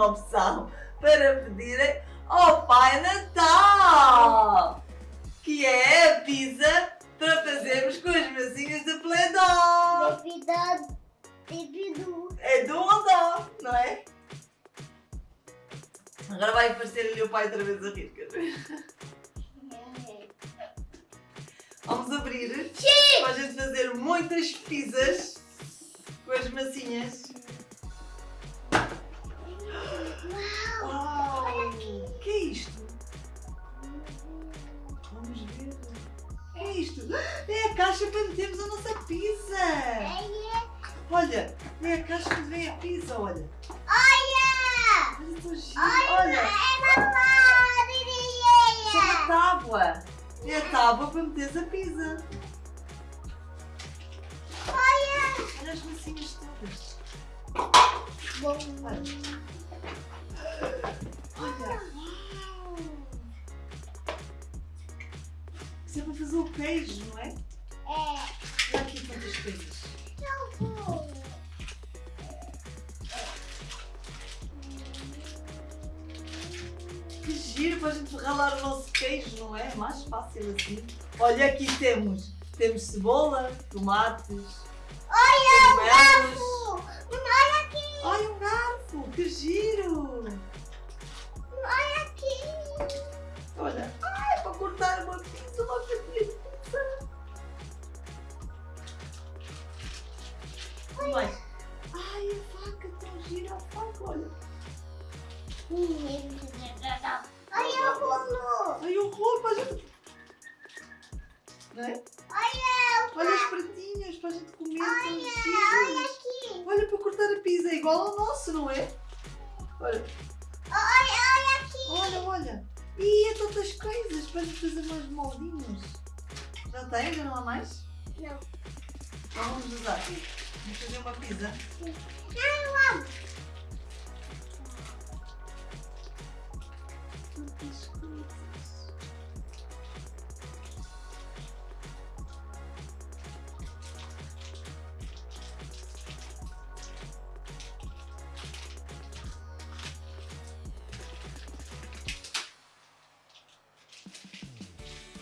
uma opção para pedirem ao Pai Natal, que é a pizza para fazermos com as massinhas de Play-Doh. Devido, devido. É do dó, não é? Agora vai aparecer ali o pai outra vez a rir, quer ver? Vamos abrir Sim! para a gente fazer muitas pizzas com as massinhas. Uau! Uau! O que é isto? Vamos ver. O que é isto? É a caixa para metermos a nossa pizza! Olha, é a caixa onde vem a pizza, olha. Olha! Olha. Olha! É mamãe! isso é uma tábua. É a tábua para meteres a pizza. Olha! Olha as massinhas todas. Bom. Olha. Olha. Uau. É para fazer o queijo, não é? É. Olha aqui quantas coisas. Não vou. Que giro para a gente ralar o nosso queijo, não é? Mais fácil assim. Olha, aqui temos, temos cebola, tomates, Olha o cogumelos. garfo! Olha aqui! Olha um garfo, que giro! Olha. Olha o bolo! Ai, o rolo para a gente... Não é? Olha Olha os pratinhos para a gente comer, Olha giros. aqui! Olha para cortar a pizza, é igual ao nosso, não é? Olha, Olha, olha aqui! olha, olha. Ih, é tantas coisas para a gente fazer mais moldinhos. Já tem? Já não há mais? Não. Então vamos usar aqui. Vamos fazer uma pizza. Não, não. Coisas.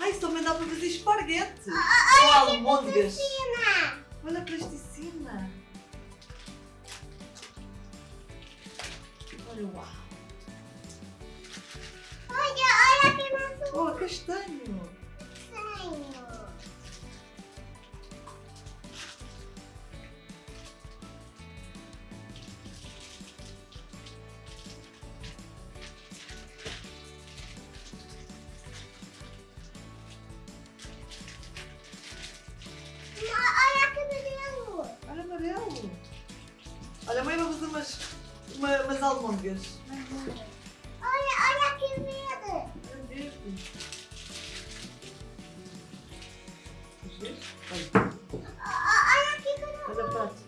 Ai, isso também dá para fazer esparguete. Ou almôndegas. Tina! Olha a plasticina. Almôndegas. Olha, olha. Olha, verde. Queres ver? Olha, Olha aqui com olha prato.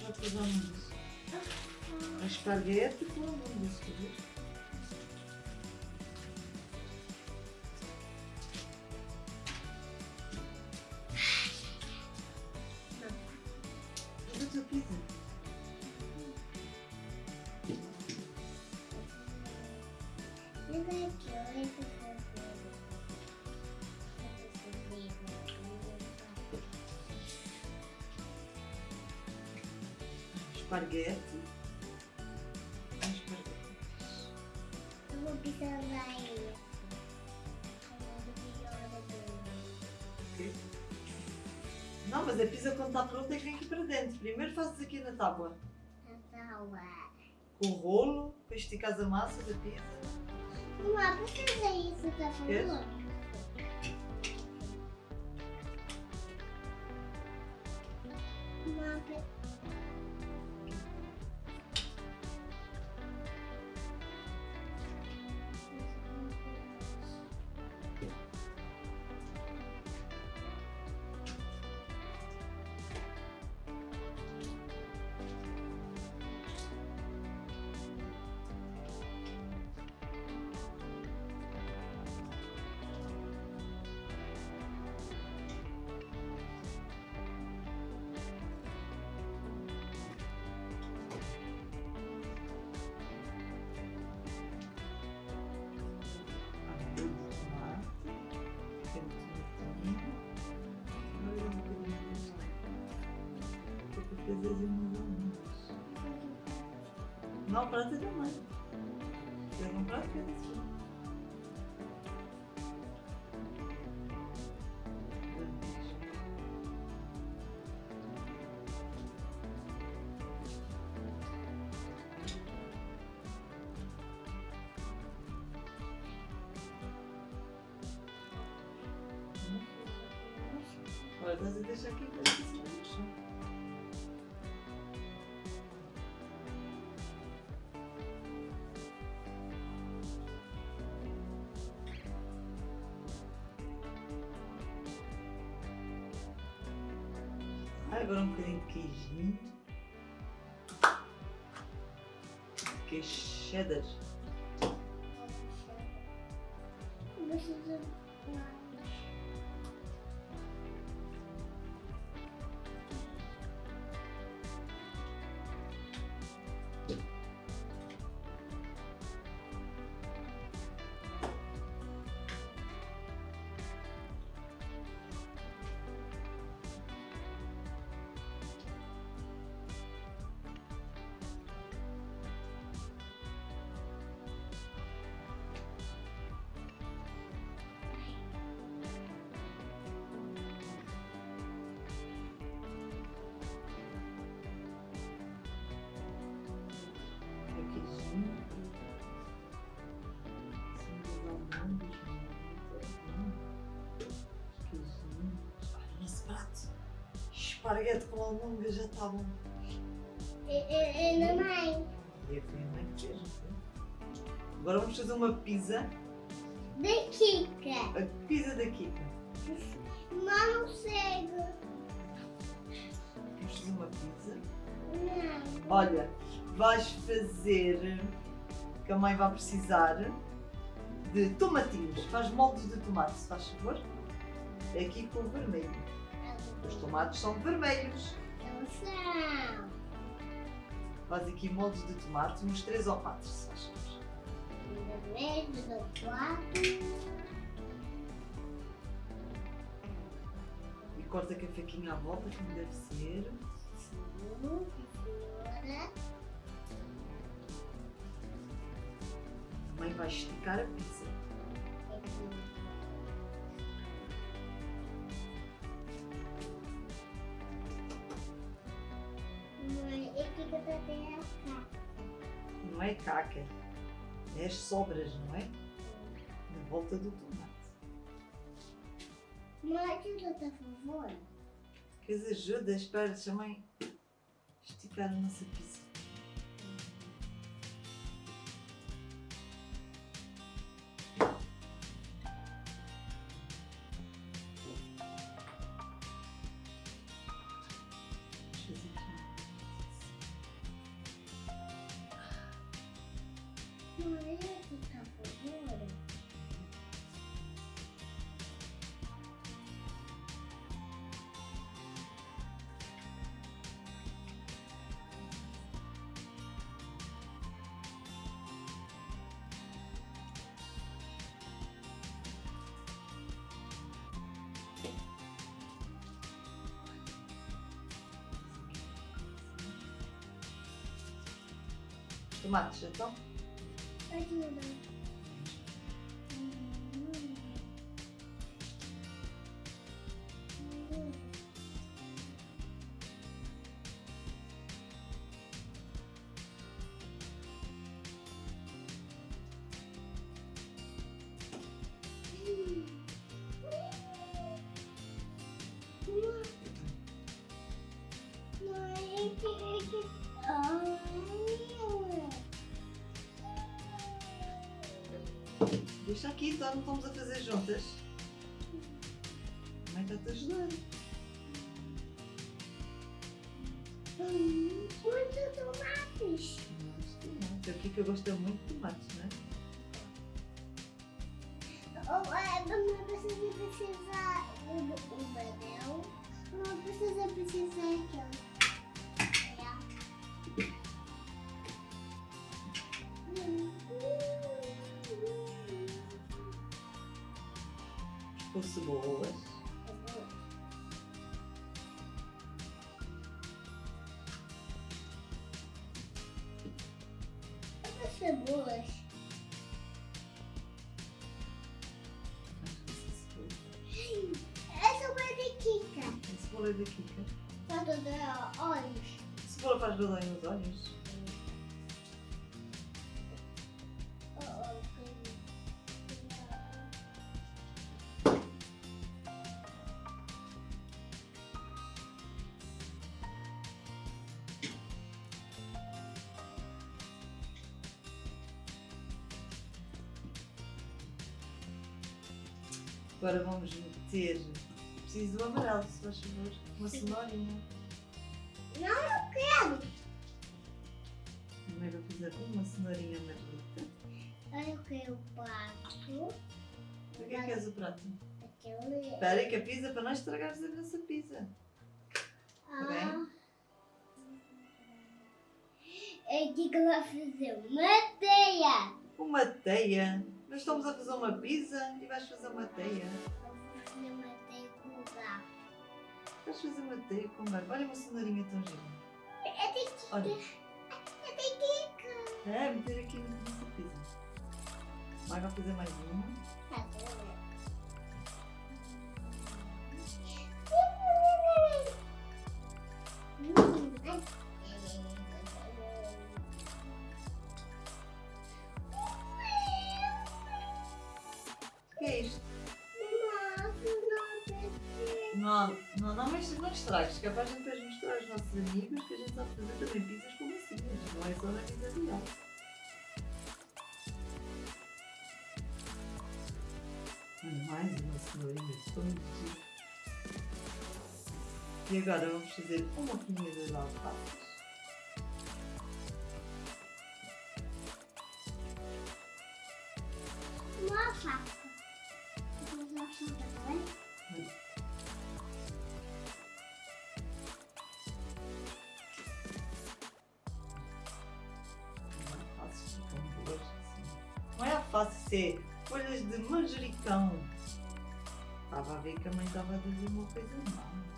Prato com as almôndegas. Um esparguete com almôndegas, quer ver? Esparguete. Um esparguete. Eu vou pisar ele. Ok? Não, mas a pizza quando está pronta é que vem aqui para dentro. Primeiro fazes aqui na tábua. Com o rolo, para esticar a massa da pizza. Mamãe, por que fazer isso, tá Queres? falando? Mamãe, ou menos. Não, o prato é também. Pega um prato e assim. Agora estás a deixar aqui para agora um bocadinho de queijinho. Queijo cheddar. Precisa mais. O Esparguete com almôndega já está bom. E, e, e mamãe, E foi a mãe que fez, não foi? Agora vamos fazer uma pizza. da Kika. A pizza da Kika. Não cego. Vamos fazer uma pizza. Não. Olha, vais fazer, que a mãe vai precisar, de tomatinhos. Faz moldes de tomate, se faz favor. É aqui com vermelho. Os tomates são vermelhos. Não são. Faz aqui moldes de tomate, uns 3 ou 4, se faz favor. Vermelho do quarto. E corta com a faquinha à volta, como deve ser. Sim, senhora. Mãe vai esticar a pizza. Mãe, é caca, é as sobras, não é? De volta do tomate. Mãe, ajuda, por favor. Queres ajuda? Espera, deixa a mãe esticar a nossa aqui uma- Mãe, ajuda, por favor. Tomates, então? Ajuda. Mãe, Deixa aqui, então não estamos a fazer juntas. A mãe está-te a ajudar. Hum, Muitos tomates. Não, aqui que eu gosto muito de tomates, não é? Oh, é, não precisa precisar o, o banel. Não precisa precisar aqui, cebola da Kika. Falta de olhos. A cebola faz brilhar nos olhos. Preciso do amarelo, se faz favor. Uma cenourinha. Não, eu quero. Primeiro vou fazer uma cenourinha amarelita. Aí eu quero o prato. Para que é que queres o prato? Espera aí que a pizza, para não estragares a nossa pizza. Ah. É aqui que eu vou fazer uma teia. Uma teia. Nós estamos a fazer uma pizza e vais fazer uma teia. Eu vou fazer uma Vais fazer uma teia com barco. Olha uma cenourinha tão gira. É de. Olha. É de Kika. É, meter aqui na nossa pizza. Vai vai fazer mais uma. Tá bom. E agora vamos fazer uma comida de alfaces. Uma faca. Vou usar a faca também. Assim. Não é alface, é folhas de manjericão. Estava a ver que a mãe estava a dizer uma coisa má.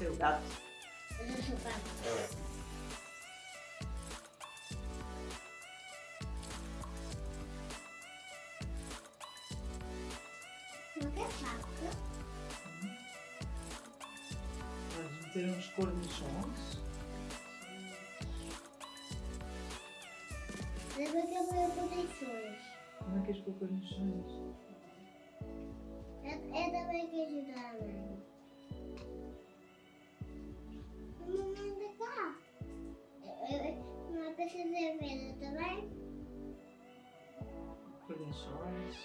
Seu gato. Não quer faca? Vamos meter uns cornichons. Eu vou proteções. Como é que és com cornichons? Cornichons.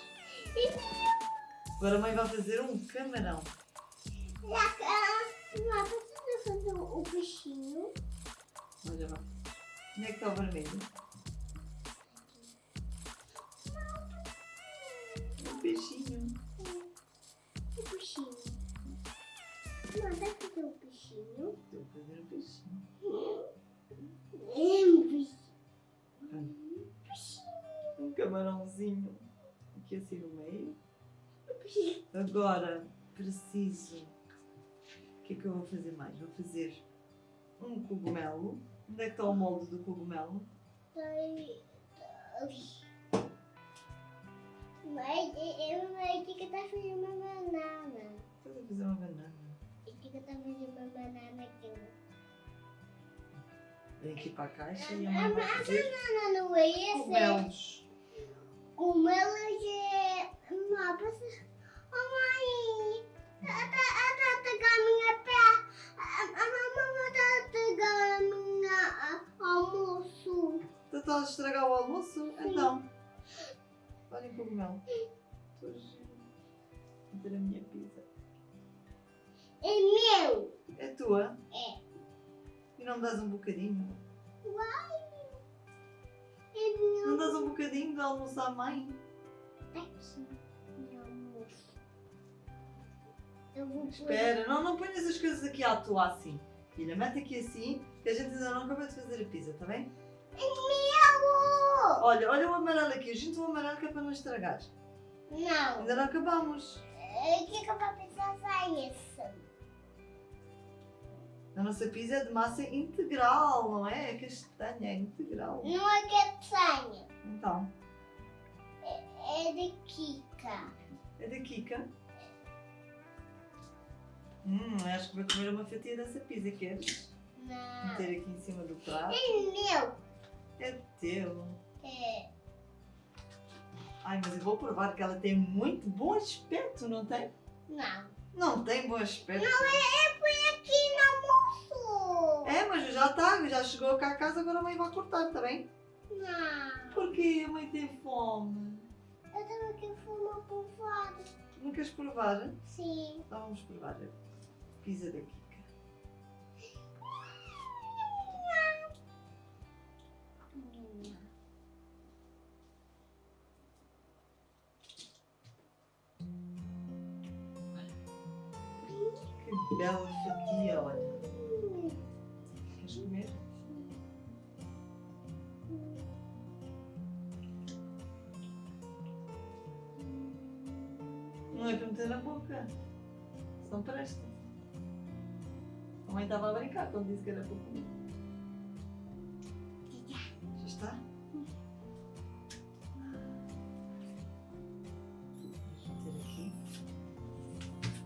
E Agora a mãe vai fazer um camarão. não precisa fazer o peixinho. Olha lá. Onde é que está o vermelho? O peixinho. O peixinho. Não, dá fazer o peixinho. Estou a fazer o peixinho. É um peixinho. Camarãozinho. Aqui assim no meio. Agora preciso. O que é que eu vou fazer mais? Vou fazer um cogumelo. Onde é que está o molde do cogumelo? Mas eu não que tá fazendo uma banana. Estás a fazer uma banana. E que tá fazendo uma banana aqui. Vem aqui para a caixa A e a mãe vai fazer banana não é esse? cogumelos. Como ela é. Não, precisa. Oh, mãe! A minha pé. A mamãe tá pegando a minha almoço. Tu estás a estragar o almoço? Então. Olha o cogumelo. Estou a ter a minha pizza. É meu! É tua? É. E não me dás um bocadinho? Uai! É meu! Não dás um bocadinho de almoço à mãe? aqui no almoço. Eu vou pôr Espera, não, não ponhas as coisas aqui à toa assim. Filha, mete aqui assim, que a gente ainda não acabou de fazer a pizza, tá bem? Meu! Olha, olha o amarelo aqui, junto o amarelo que é para não estragar. Não. Ainda não acabamos. O que que eu vou precisar isso? A nossa pizza é de massa integral, não é? É castanha, é integral. Não é castanha. Então, É de Kika. é da Kika. Hum, acho que vou comer uma fatia dessa pizza, queres? Não. Meter aqui em cima do prato. É meu. É teu. É. Ai, mas eu vou provar que ela tem muito bom aspecto, não tem? Não. Não tem bom aspecto. Não, é, é por aqui almoço. É, mas já está, já chegou cá a casa, agora a mãe vai cortar, está bem? Não. Porque a mãe tem fome. Eu também quero fumar fora. Não queres provar? Sim. Então vamos provar a pizza da Kika. Que bela fatia, olha. Meter na boca. Só não presta. A mãe estava a brincar quando disse que era para comer. Já está? Aqui.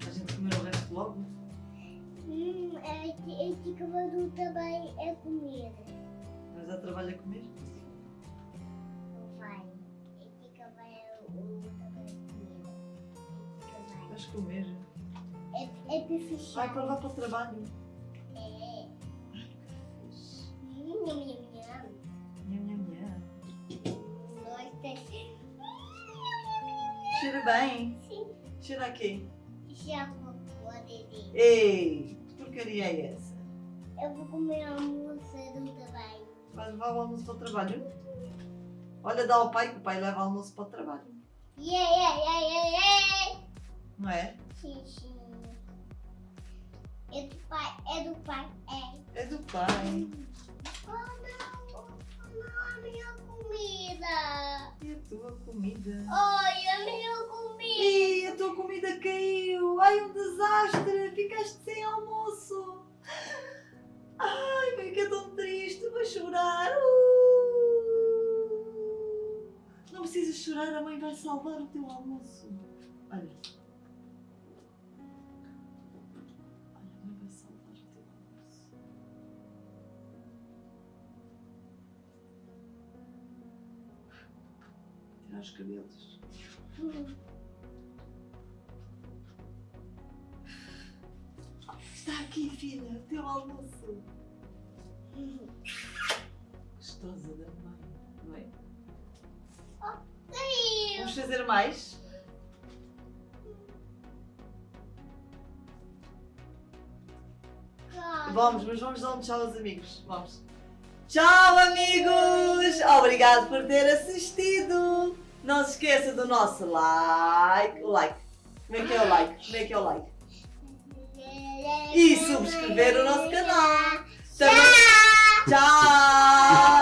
A gente comer o resto logo. Hum, é é que eu vou também é comida. Mas já trabalha a comer? É que vai. Comer. É, é bife Vai para levar para o trabalho. É. Nham. Nham, nham, nham. Um, dois, três. Cheira bem. Sim. Cheira aqui. Já vou. Ei, que porcaria é essa? Eu vou comer almoço também. Vais levar o almoço para o trabalho? Olha, dá ao pai que o pai leva o almoço para o trabalho. Yeah, yeah, yeah, yeah, yeah. Não é? Sim, sim. É do pai, é do pai, é. É do pai. Oh não, não, a minha comida. E a tua comida? Ai, a minha comida. Ih, a tua comida caiu! Ai, um desastre! Ficaste sem almoço! Ai, fica tão triste, vou chorar! Uh! Não precisas chorar, a mãe vai salvar o teu almoço. Olha, Os cabelos. Está aqui, filha, o teu almoço. Gostosa da mãe, não é? Vamos fazer mais? Vamos, mas vamos dar um tchau aos amigos. Vamos. Tchau, amigos! Obrigado por ter assistido. Não se esqueça do nosso like. O like. Como é que é o like? Como é que é o like? E subscrever o nosso canal. Também- Tchau!